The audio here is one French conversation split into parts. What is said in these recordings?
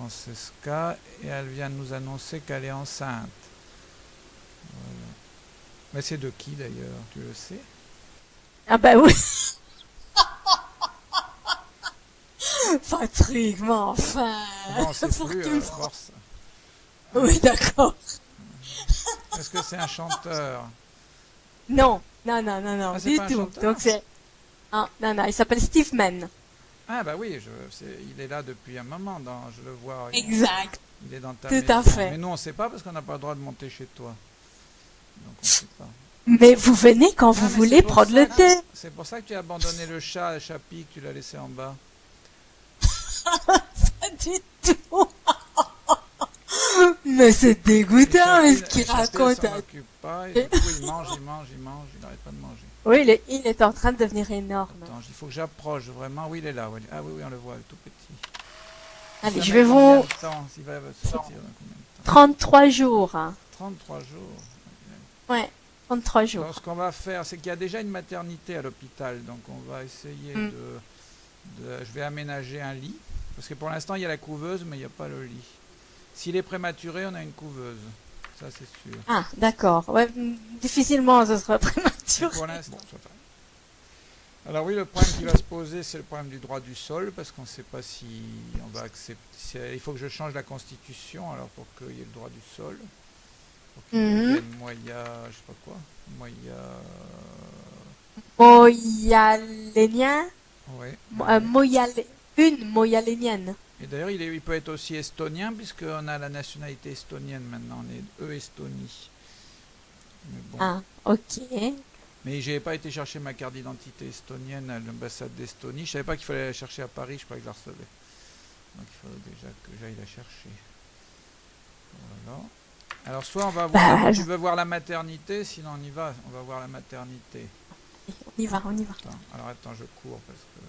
Francesca et elle vient de nous annoncer qu'elle est enceinte. Voilà. Mais c'est de qui d'ailleurs, tu le sais? Ah bah oui. Patrick, mais enfin. Bon, Pour plus euh, force. Oui, d'accord. Est-ce que c'est un chanteur? Non, non, non, non, non, Ah, du tout. Donc c'est. Ah, non, non, il s'appelle Steve Mann. Ah bah oui, je, il est là depuis un moment, dans, je le vois. Exact. Il est dans ta Tout maison. à fait. Mais nous on sait pas parce qu'on n'a pas le droit de monter chez toi. Donc on sait pas. Mais vous venez quand vous voulez prendre ça le thé. C'est pour ça que tu as abandonné le chat, le chapi que tu l'as laissé en bas. Pas du tout. Mais c'est dégoûtant, mais ce qu'il raconte. s'en occupe pas, et du coup il mange, il mange, il mange, il n'arrête pas de manger. Oui, il est, il est en train de devenir énorme. Attends, il faut que j'approche vraiment. Oui, il est là. oui. Ah oui, oui, on le voit, tout petit. Allez, je vais vous... temps S'il va sortir dans combien de temps 33 jours. hein. 33 jours. Ouais, 33 jours. Alors, ce qu'on va faire, c'est qu'il y a déjà une maternité à l'hôpital, donc on va essayer Mm. de, de- Je vais aménager un lit, parce que pour l'instant, il y a la couveuse, mais il n'y a pas le lit. S'il est prématuré, on a une couveuse. Ça, c'est sûr. Ah, d'accord. Ouais, difficilement, ce sera prématuré. Pour l'instant. Alors oui, le problème qui va se poser, c'est le problème du droit du sol, parce qu'on ne sait pas si on va accepter. si- il faut que je change la constitution, alors pour qu'il y ait le droit du sol. Pour qu'il Mhm. moya, je sais pas quoi, moya. Moyalénien. Mo- euh, Une moyalénienne. Et d'ailleurs, il, peut être aussi estonien, puisqu'on a la nationalité estonienne maintenant, on est E-Estonie. Mais bon. Ah, ok. Mais j'ai pas été chercher ma carte d'identité estonienne à l'ambassade d'Estonie. Je savais pas qu'il fallait la chercher à Paris, je croyais que je la recevais. Donc il faut déjà que j'aille la chercher. Voilà. Alors soit on va voir, Bah, tu veux voir la maternité, sinon on y va, on va voir la maternité. On y va, on y va. Attends, alors attends, je cours parce que...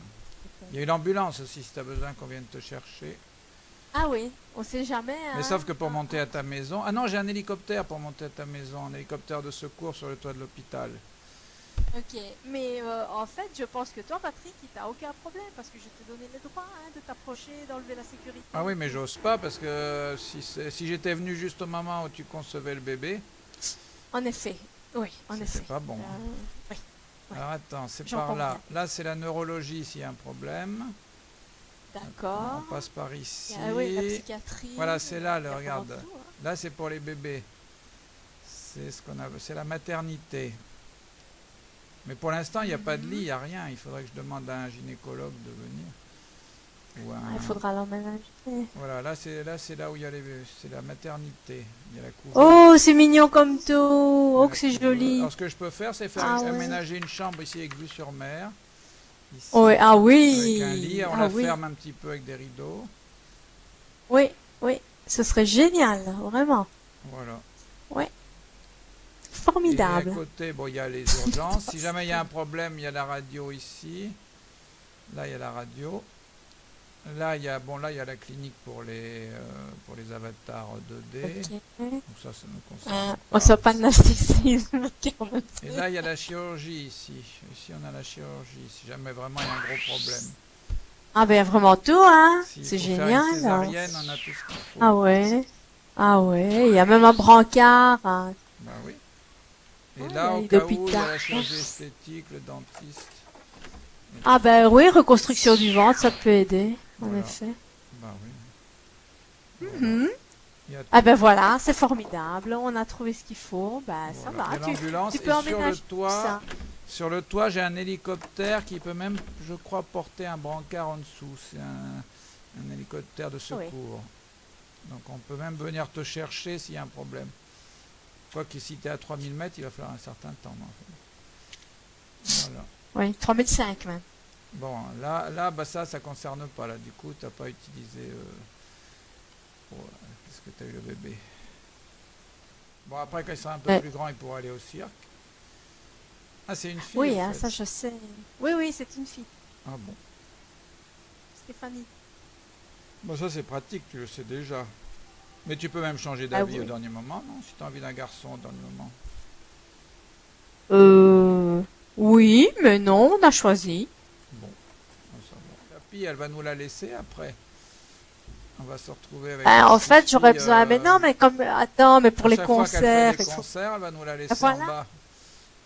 Il y a une ambulance aussi si tu as besoin qu'on vienne te chercher. Ah oui, on sait jamais. Mais hein. sauf que pour monter à ta maison... Ah non, j'ai un hélicoptère pour monter à ta maison, un hélicoptère de secours sur le toit de l'hôpital. Ok, mais euh, en fait, je pense que toi, Patrick, il t'a aucun problème parce que je t'ai donné le droit hein, de t'approcher, d'enlever la sécurité. Ah oui, mais j'ose pas parce que si, c'est- si j'étais venu juste au moment où tu concevais le bébé, En effet, oui, en effet. pas bon. hein. Euh, oui. Ouais. Alors attends, c'est par là. bien. Là, c'est la neurologie s'il y a un problème. D'accord. On passe par ici. Ah oui, la psychiatrie. Voilà, c'est là, le regarde. tout, hein. Là, c'est pour les bébés. C'est ce qu'on a, c'est la maternité. Mais pour l'instant, il n'y a pas de lit, il n'y a rien. Il faudrait que je demande à un gynécologue de venir. Ah, Il faudra l'emménager. Voilà, là, c'est là, c'est là où il y a les, c'est la maternité. Il y a la. Oh, c'est mignon comme tout. Oh, que c'est joli. Alors, ce que je peux faire, c'est faire Ah aménager une chambre ici avec vue sur mer. Ici, Oui, ah oui. avec un lit, on ah la oui. ferme un petit peu avec des rideaux. Oui, oui. Ce serait génial, vraiment. Voilà. Et à Formidable. côté, bon, il y a les urgences. si jamais il y a un problème, il y a la radio ici. Là, il y a la radio. Là, il y a, bon, là, il y a la clinique pour les, euh, pour les avatars 2D. Ok. Donc ça, ça nous concerne. Euh, pas. on soit pas de narcissisme. Et là, il y a la chirurgie ici. Ici, on a la chirurgie. Si jamais vraiment il y a un gros problème. Ah ben vraiment tout, hein. C'est faire génial. Une césarienne, on a tout ce qu'il faut. Ah ouais. Ah ouais. Il y a même un brancard. hein. Bah oui. Et Ah, là, au cas où, il y a la chirurgie esthétique, le dentiste. Ah ben oui, reconstruction du ventre, ça peut aider. En effet. Bah oui. Voilà. Mhm. Ah ben voilà, c'est formidable. On a trouvé ce qu'il faut. Ben ça Voilà. va. Il y a Tu, et peux sur le toit, ça. sur le toit, j'ai un hélicoptère qui peut même, je crois, porter un brancard en dessous. C'est un, un hélicoptère de secours. Donc on peut même venir te chercher s'il y a un problème. Quoi que si tu es à 3000 mètres, il va falloir un certain temps. mais enfin. Voilà. Oui, 3005 même. Bon, là, là bah ça, ça concerne pas. Là, du coup, tu n'as pas utilisé. euh, Parce que tu as eu le bébé. Bon, après, quand il sera un peu plus grand, il pourra aller au cirque. Ah, c'est une fille Oui, hein, fait. ça je sais. Oui, oui, c'est une fille. Ah bon. Stéphanie. Bon, ça, c'est pratique, tu le sais déjà. Mais tu peux même changer Ah d'avis oui. au dernier moment, non? Si tu as envie d'un garçon au dernier moment. Euh. Oui, mais non, on a choisi. Ah, elle va nous la laisser après. On va se retrouver avec. Ben, une en fait, j'aurais besoin. Mais euh, non, mais comme. Attends, mais pour à les chaque fois fait concerts. faut- concerts, elle va nous la laisser voilà. en bas.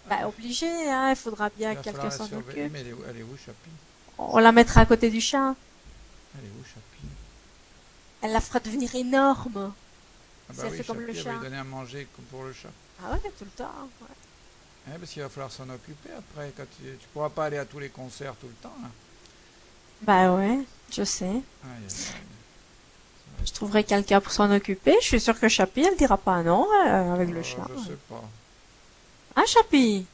Ben, obligé, hein, il faudra bien Il que quelqu'un s'en occupe. Mais elle est où, elle est où, Chapi On la mettra à côté du chat. Elle est où, Chapi Elle la fera devenir énorme. Ah Si elle fait comme le elle va lui chat. donner à manger comme pour le chat. Ah ouais, tout le temps. ouais. Ouais, parce qu'il va falloir s'en occuper après. Quand tu, tu pourras pas aller à tous les concerts tout le temps. Là. Bah ouais, je sais. Aïe, aïe, aïe. Je trouverai quelqu'un pour s'en occuper. Je suis sûre que Chapi, elle dira pas non euh, avec le Euh, chat. Je sais pas. Hein, Chapi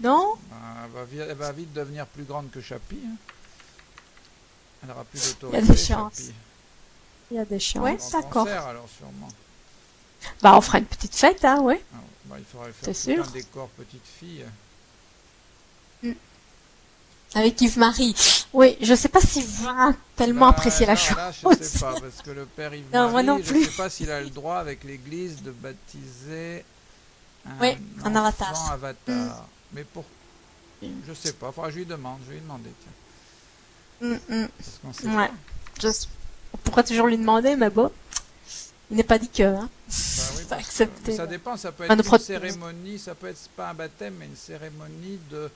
Non? Ben, elle, va vi- elle va vite devenir plus grande que Chapi. hein. Elle aura plus Il y a d'autorité. des chances. Il y a des chances. Ouais, d'accord. alors sûrement. Bah, on fera une petite fête, hein, ouais. Ah, bah, il faudrait faire sûr. un décor petite fille. Avec Yves-Marie. Oui, je sais pas s'il va tellement Bah, apprécier la chose. Là, je sais pas, parce que le père Yves Non, moi non je plus. sais pas s'il a le droit avec l'église de baptiser un, Oui, un enfant avatar. Mm. avatar. Mais pour... Je sais pas, faudra je lui demande, je vais lui demander, tiens. Qu'on sait Ouais. Je- On pourrait toujours lui demander, mais bon. Il n'est pas dit que, hein. Bah oui, Pas que- ça dépend, ça peut être une cérémonie, ça peut être pas un baptême, mais une cérémonie de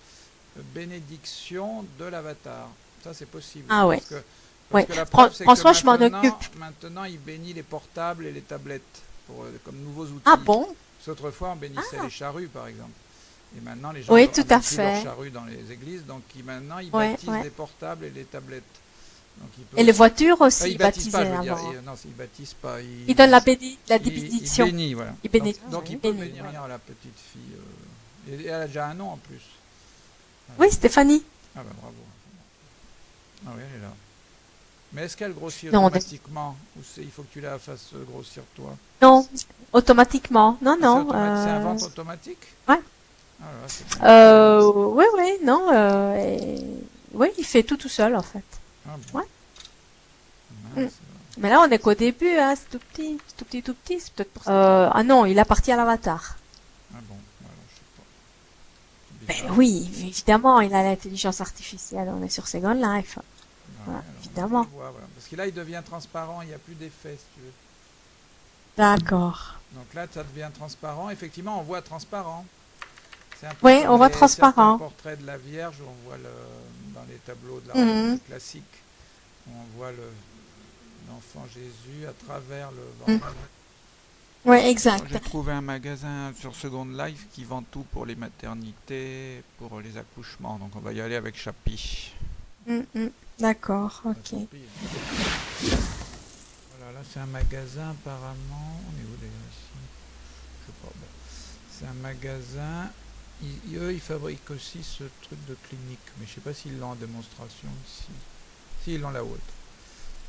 bénédiction de l'avatar. Ça, c'est possible. Ah ouais. Parce que, parce Ouais. que la Fran- preuve, c'est que François, je m'en occupe. Maintenant, il bénit les portables et les tablettes pour, euh, comme nouveaux outils. Ah bon? Parce qu'autrefois, on bénissait Ah. les charrues, par exemple. Et maintenant, les gens Oui, tout à leurs fait. charrues dans les églises, donc ils- maintenant, ils Ouais, baptisent ouais. les portables et les tablettes. Donc, ils peuvent- Et les voitures Ah, aussi, ils baptisent pas, dire. Ils- non, ils baptisent pas. Ils, Il donne la, béni- la bénédiction. bénit, voilà. Il bénit. Donc, donc Oui, il peut bénit, bénir voilà. la petite fille. euh, et elle a déjà un nom en plus. Oui, Stéphanie. Ah bah bravo. Ah oui, elle est là. Mais est-ce qu'elle grossit Non, automatiquement Ou il faut que tu la fasses euh, grossir toi Non, automatiquement. Non, Ah, c'est non. C'est un euh, ventre automatique Ouais. Ah là. Euh, oui, oui, non. Euh, et- Oui, il fait tout tout seul, en fait. Ah bon. ouais. Mince. Mais là, on est qu'au début, hein. C'est tout petit, tout petit, tout petit. C'est peut-être pour ça. Ah non, il appartient à l'avatar. Ah bon, voilà, je sais pas. C'est Ben oui, évidemment, il a l'intelligence artificielle. On est sur Second Life. Voilà, évidemment. on voit, voilà. Parce que là, il devient transparent, il n'y a plus d'effet, si tu veux. D'accord. Donc là, ça devient transparent. Effectivement, on voit transparent. C'est un peu Oui, on voit transparent. certains portraits de la Vierge, on voit le, dans les tableaux de la Mhm. religion classique, on voit le- l'enfant Jésus à travers le ventre. Oui, exact. J'ai trouvé un magasin sur Second Life qui vend tout pour les maternités, pour les accouchements. Donc on va y aller avec Chapi. Mm, mm. D'accord, ok. pis. Voilà, là c'est un magasin apparemment. On est où d'ailleurs ici? Je sais pas. bon. C'est un magasin. Ils- eux, ils fabriquent aussi ce truc de clinique. Mais je sais pas s'ils l'ont en démonstration ici. Si, ils l'ont là-haut.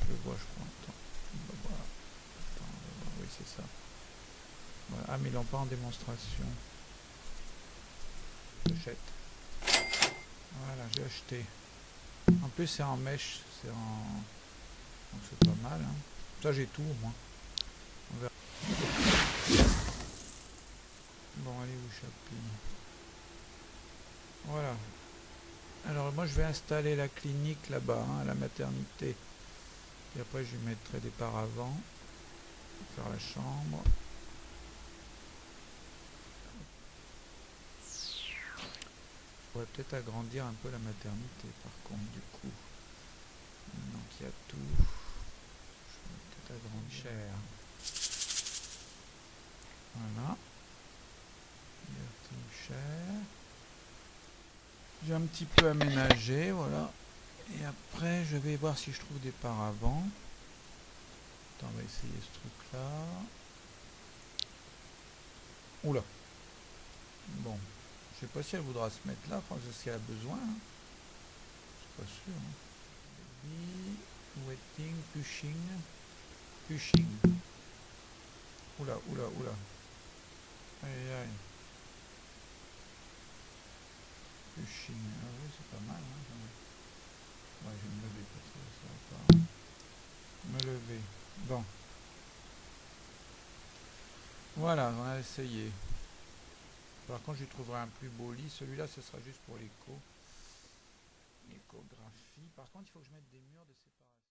Je vois, je crois. Attends. Bah, voilà. Attends, on va voir. Oui, c'est ça. Ah, mais ils l'ont pas en démonstration. J'achète. Voilà, j'ai acheté. En plus, c'est en mèche, c'est en. Donc c'est pas mal. Hein. Ça, j'ai tout au moins. On verra. Bon, allez où, Chapi Voilà. Alors, moi, je vais installer la clinique là-bas, hein, à la maternité. Et après, je mettrai des paravents. Faire la chambre. Je pourrais peut-être agrandir un peu la maternité, par contre, du coup. Maintenant qu'il y a tout, je vais peut-être agrandir. Cher. Voilà. Team cher. J'ai un petit peu aménagé, voilà. Et après, je vais voir si je trouve des paravents. Attends, on va essayer ce truc-là. Oula. Bon. Je sais pas si elle voudra se mettre là, que si elle a besoin. hein. C'est pas sûr. hein. Baby, waiting, pushing, pushing. Oula, oula, oula. Aïe, aïe. Pushing. Ah oui, c'est pas mal. Hein, ouais, je vais me lever parce que ça va pas. Me lever. Bon. Voilà, on a essayé. Par contre, je trouverai un plus beau lit. Celui-là, ce sera juste pour l'écho. L'échographie. Par contre, il faut que je mette des murs de séparation.